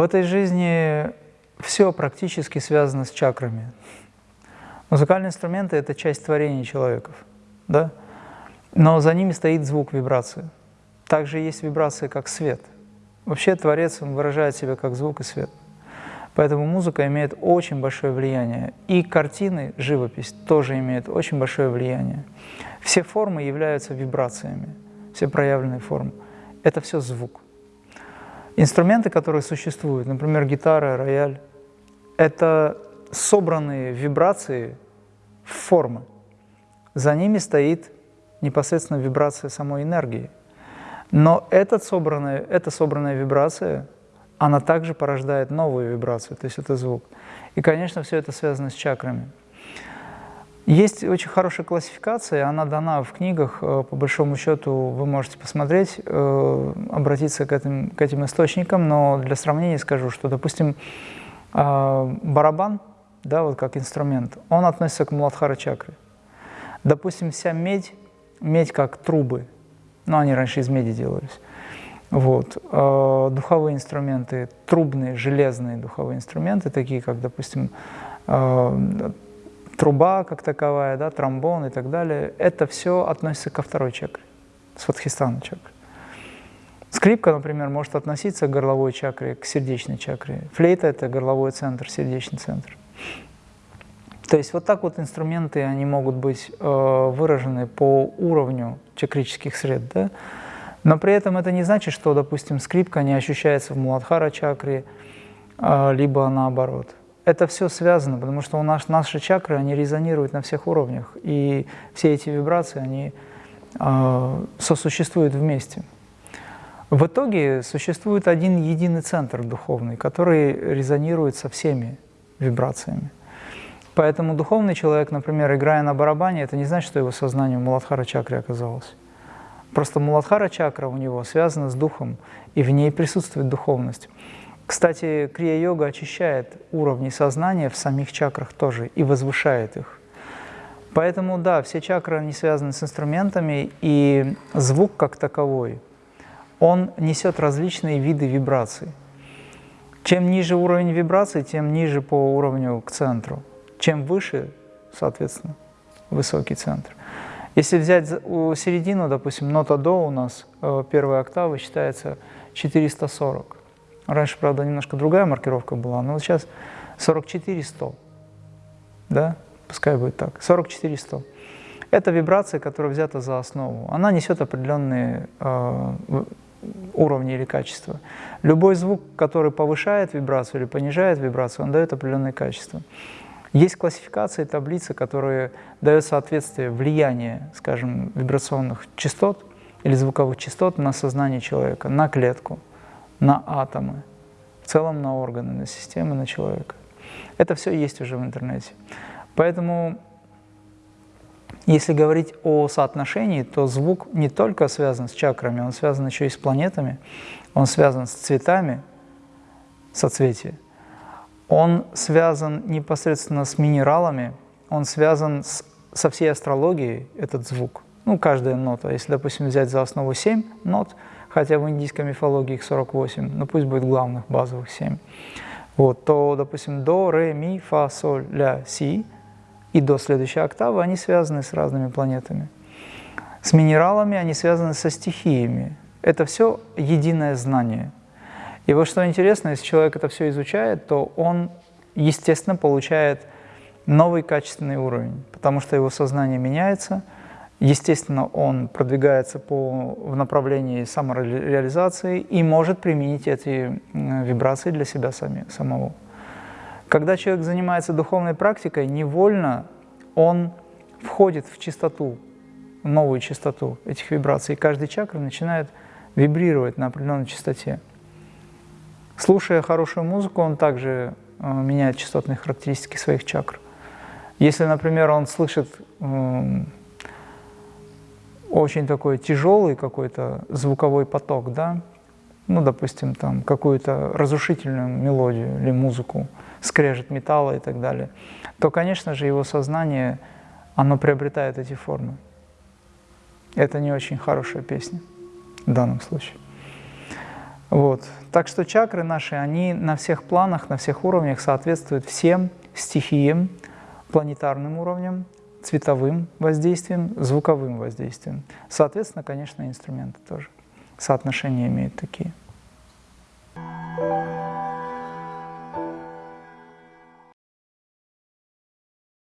В этой жизни все практически связано с чакрами. Музыкальные инструменты – это часть творения человеков, да? но за ними стоит звук вибрации. Также есть вибрации, как свет. Вообще Творец он выражает себя как звук и свет. Поэтому музыка имеет очень большое влияние. И картины, живопись тоже имеет очень большое влияние. Все формы являются вибрациями, все проявленные формы. Это все звук. Инструменты, которые существуют, например, гитара, рояль, это собранные вибрации в формы. За ними стоит непосредственно вибрация самой энергии. Но этот собранная, эта собранная вибрация, она также порождает новую вибрацию, то есть это звук. И, конечно, все это связано с чакрами. Есть очень хорошая классификация, она дана в книгах, э, по большому счету вы можете посмотреть, э, обратиться к этим, к этим источникам, но для сравнения скажу, что, допустим, э, барабан, да, вот как инструмент, он относится к Муладхара чакре. Допустим, вся медь, медь как трубы, ну, они раньше из меди делались, вот. Духовые инструменты, трубные, железные духовые инструменты, такие как, допустим, труба как таковая, да, тромбон и так далее, это все относится ко второй чакре, сватхистана чакре. Скрипка, например, может относиться к горловой чакре, к сердечной чакре. Флейта – это горловой центр, сердечный центр. То есть вот так вот инструменты, они могут быть э, выражены по уровню чакрических сред, да? но при этом это не значит, что, допустим, скрипка не ощущается в Муладхара чакре, э, либо наоборот это все связано, потому что у нас наши чакры, они резонируют на всех уровнях, и все эти вибрации, они э, сосуществуют вместе. В итоге существует один единый центр духовный, который резонирует со всеми вибрациями. Поэтому духовный человек, например, играя на барабане, это не значит, что его сознание в Муладхара чакре оказалось. Просто Муладхара чакра у него связана с духом, и в ней присутствует духовность. Кстати, крия-йога очищает уровни сознания в самих чакрах тоже и возвышает их. Поэтому, да, все чакры, не связаны с инструментами, и звук как таковой, он несет различные виды вибраций. Чем ниже уровень вибраций, тем ниже по уровню к центру. Чем выше, соответственно, высокий центр. Если взять середину, допустим, нота до у нас, э, первая октава считается 440. Раньше, правда, немножко другая маркировка была, но вот сейчас 44 100. Да? Пускай будет так. 44 100. Это вибрация, которая взята за основу. Она несет определенные э, уровни или качества. Любой звук, который повышает вибрацию или понижает вибрацию, он дает определенные качества. Есть классификации, таблицы, которые дают соответствие влияния, скажем, вибрационных частот или звуковых частот на сознание человека, на клетку на атомы, в целом на органы, на системы, на человека. Это все есть уже в интернете. Поэтому, если говорить о соотношении, то звук не только связан с чакрами, он связан еще и с планетами, он связан с цветами, соцветия, он связан непосредственно с минералами, он связан с, со всей астрологией, этот звук. Ну, каждая нота. Если, допустим, взять за основу 7 нот – хотя в индийской мифологии их 48, но пусть будет главных базовых 7, вот, то, допустим, до, ре, ми, фа, соль, ля, си и до следующей октавы, они связаны с разными планетами. С минералами они связаны со стихиями. Это все единое знание. И вот что интересно, если человек это все изучает, то он, естественно, получает новый качественный уровень, потому что его сознание меняется – Естественно, он продвигается по, в направлении самореализации и может применить эти вибрации для себя сами, самого. Когда человек занимается духовной практикой, невольно он входит в чистоту, новую чистоту этих вибраций, и каждый чакр начинает вибрировать на определенной частоте. Слушая хорошую музыку, он также э, меняет частотные характеристики своих чакр. Если, например, он слышит э, очень такой тяжелый какой-то звуковой поток, да, ну, допустим, там какую-то разрушительную мелодию или музыку, скрежет металла и так далее, то, конечно же, его сознание, оно приобретает эти формы. Это не очень хорошая песня в данном случае. Вот. Так что чакры наши, они на всех планах, на всех уровнях соответствуют всем стихиям, планетарным уровням, цветовым воздействием, звуковым воздействием. Соответственно, конечно, инструменты тоже соотношения имеют такие.